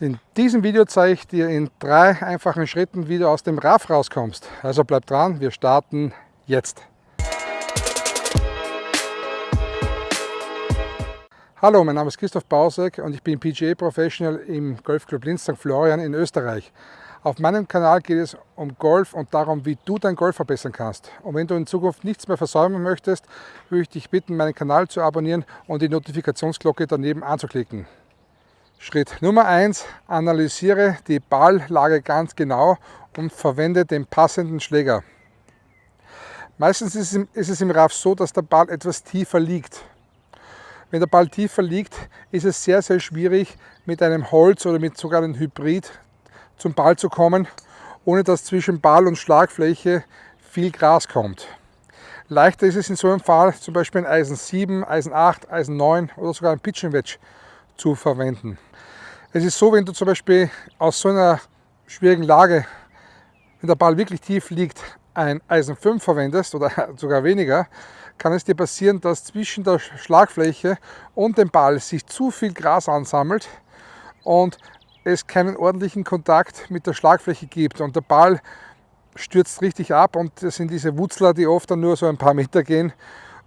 In diesem Video zeige ich dir in drei einfachen Schritten, wie du aus dem RAF rauskommst. Also bleib dran, wir starten jetzt. Hallo, mein Name ist Christoph Bausek und ich bin PGA Professional im Golfclub Linz St. Florian in Österreich. Auf meinem Kanal geht es um Golf und darum, wie du dein Golf verbessern kannst. Und wenn du in Zukunft nichts mehr versäumen möchtest, würde ich dich bitten, meinen Kanal zu abonnieren und die Notifikationsglocke daneben anzuklicken. Schritt Nummer 1. Analysiere die Balllage ganz genau und verwende den passenden Schläger. Meistens ist es im Raff so, dass der Ball etwas tiefer liegt. Wenn der Ball tiefer liegt, ist es sehr, sehr schwierig mit einem Holz oder mit sogar einem Hybrid zum Ball zu kommen, ohne dass zwischen Ball und Schlagfläche viel Gras kommt. Leichter ist es in so einem Fall zum Beispiel ein Eisen 7, Eisen 8, Eisen 9 oder sogar ein Pitching Wedge zu verwenden. Es ist so, wenn du zum Beispiel aus so einer schwierigen Lage, wenn der Ball wirklich tief liegt, ein Eisen 5 verwendest oder sogar weniger, kann es dir passieren, dass zwischen der Schlagfläche und dem Ball sich zu viel Gras ansammelt und es keinen ordentlichen Kontakt mit der Schlagfläche gibt und der Ball stürzt richtig ab und das sind diese Wutzler, die oft dann nur so ein paar Meter gehen.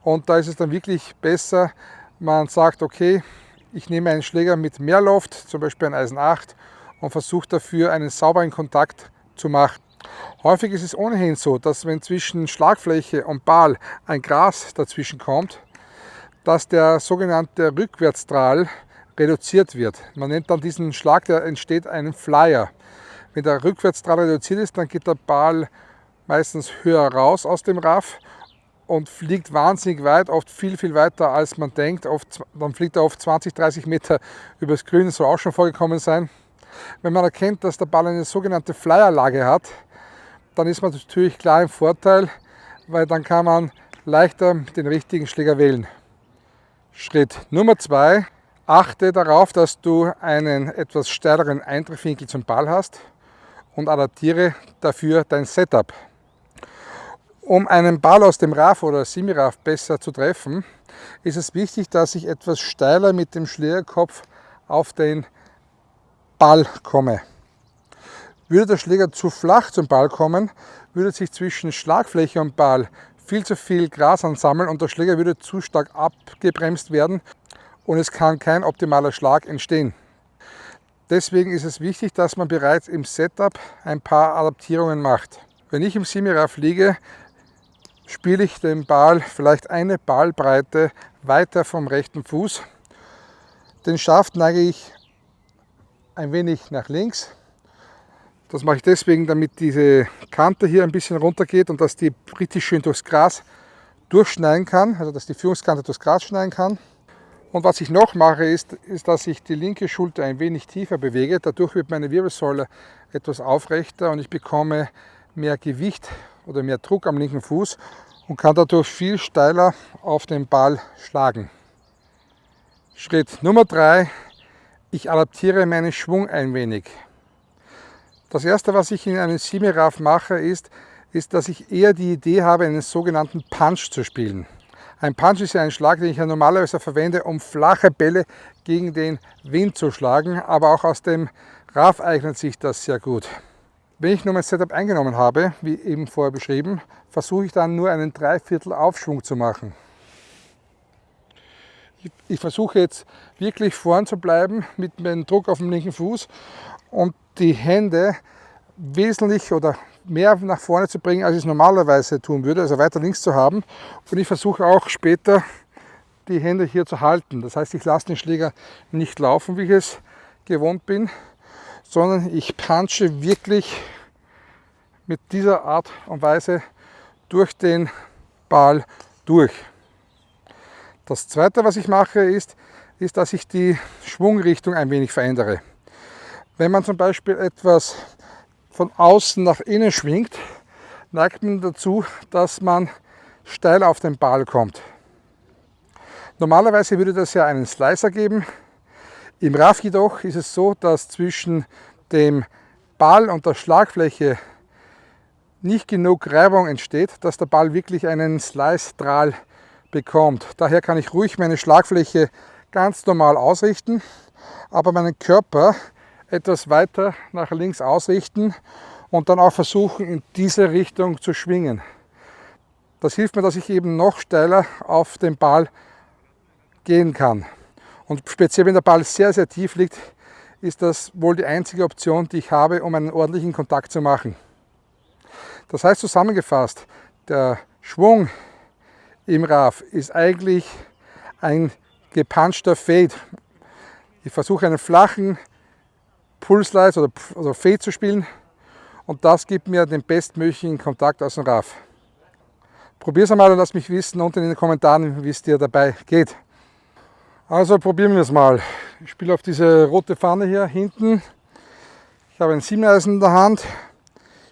Und da ist es dann wirklich besser, man sagt, okay, ich nehme einen Schläger mit mehr Loft, zum Beispiel ein Eisen 8 und versuche dafür einen sauberen Kontakt zu machen. Häufig ist es ohnehin so, dass wenn zwischen Schlagfläche und Ball ein Gras dazwischen kommt, dass der sogenannte Rückwärtsstrahl reduziert wird. Man nennt dann diesen Schlag, der entsteht einen Flyer. Wenn der Rückwärtsstrahl reduziert ist, dann geht der Ball meistens höher raus aus dem Raff und fliegt wahnsinnig weit, oft viel, viel weiter als man denkt. Oft, dann fliegt er oft 20, 30 Meter übers Grün, soll auch schon vorgekommen sein. Wenn man erkennt, dass der Ball eine sogenannte Flyerlage hat, dann ist man natürlich klar im Vorteil, weil dann kann man leichter den richtigen Schläger wählen. Schritt Nummer zwei: Achte darauf, dass du einen etwas steileren Eintriffwinkel zum Ball hast und adaptiere dafür dein Setup. Um einen Ball aus dem RAF oder Semi-RAF besser zu treffen, ist es wichtig, dass ich etwas steiler mit dem Schlägerkopf auf den Ball komme. Würde der Schläger zu flach zum Ball kommen, würde sich zwischen Schlagfläche und Ball viel zu viel Gras ansammeln und der Schläger würde zu stark abgebremst werden und es kann kein optimaler Schlag entstehen. Deswegen ist es wichtig, dass man bereits im Setup ein paar Adaptierungen macht. Wenn ich im Semi-RAF liege, spiele ich den Ball vielleicht eine Ballbreite weiter vom rechten Fuß. Den Schaft neige ich ein wenig nach links. Das mache ich deswegen, damit diese Kante hier ein bisschen runter geht und dass die richtig schön durchs Gras durchschneiden kann, also dass die Führungskante durchs Gras schneiden kann. Und was ich noch mache, ist, ist, dass ich die linke Schulter ein wenig tiefer bewege. Dadurch wird meine Wirbelsäule etwas aufrechter und ich bekomme mehr Gewicht oder mehr Druck am linken Fuß und kann dadurch viel steiler auf den Ball schlagen. Schritt Nummer drei: Ich adaptiere meinen Schwung ein wenig. Das erste, was ich in einem Semi-Raff mache, ist, ist, dass ich eher die Idee habe, einen sogenannten Punch zu spielen. Ein Punch ist ja ein Schlag, den ich ja normalerweise verwende, um flache Bälle gegen den Wind zu schlagen, aber auch aus dem Raff eignet sich das sehr gut. Wenn ich nun mein Setup eingenommen habe, wie eben vorher beschrieben, versuche ich dann nur einen Dreiviertel Aufschwung zu machen. Ich versuche jetzt wirklich vorn zu bleiben mit dem Druck auf dem linken Fuß und die Hände wesentlich oder mehr nach vorne zu bringen, als ich es normalerweise tun würde, also weiter links zu haben. Und ich versuche auch später die Hände hier zu halten. Das heißt, ich lasse den Schläger nicht laufen, wie ich es gewohnt bin, sondern ich punche wirklich mit dieser Art und Weise durch den Ball durch. Das zweite, was ich mache, ist, ist, dass ich die Schwungrichtung ein wenig verändere. Wenn man zum Beispiel etwas von außen nach innen schwingt, neigt man dazu, dass man steil auf den Ball kommt. Normalerweise würde das ja einen Slicer geben. Im RAF jedoch ist es so, dass zwischen dem Ball und der Schlagfläche nicht genug Reibung entsteht, dass der Ball wirklich einen Slice-Strahl bekommt. Daher kann ich ruhig meine Schlagfläche ganz normal ausrichten, aber meinen Körper etwas weiter nach links ausrichten und dann auch versuchen, in diese Richtung zu schwingen. Das hilft mir, dass ich eben noch steiler auf den Ball gehen kann. Und speziell wenn der Ball sehr, sehr tief liegt, ist das wohl die einzige Option, die ich habe, um einen ordentlichen Kontakt zu machen. Das heißt zusammengefasst, der Schwung im RAF ist eigentlich ein gepunchter Fade. Ich versuche einen flachen Pulslice oder also Fade zu spielen und das gibt mir den bestmöglichen Kontakt aus dem RAF. Probier es einmal und lass mich wissen unten in den Kommentaren, wie es dir dabei geht. Also probieren wir es mal. Ich spiele auf diese rote Pfanne hier hinten. Ich habe ein Siebeneisen in der Hand.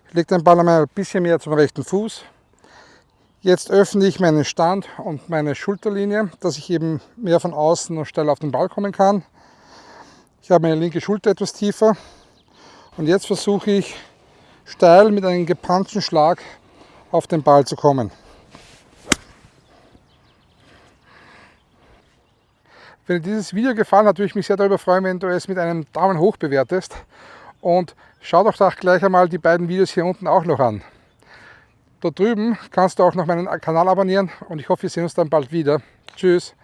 Ich lege den Ball einmal ein bisschen mehr zum rechten Fuß. Jetzt öffne ich meinen Stand und meine Schulterlinie, dass ich eben mehr von außen und steil auf den Ball kommen kann. Ich habe meine linke Schulter etwas tiefer und jetzt versuche ich steil mit einem gepunchten Schlag auf den Ball zu kommen. Wenn dir dieses Video gefallen hat, würde ich mich sehr darüber freuen, wenn du es mit einem Daumen hoch bewertest. Und schau doch da gleich einmal die beiden Videos hier unten auch noch an. Dort drüben kannst du auch noch meinen Kanal abonnieren und ich hoffe, wir sehen uns dann bald wieder. Tschüss!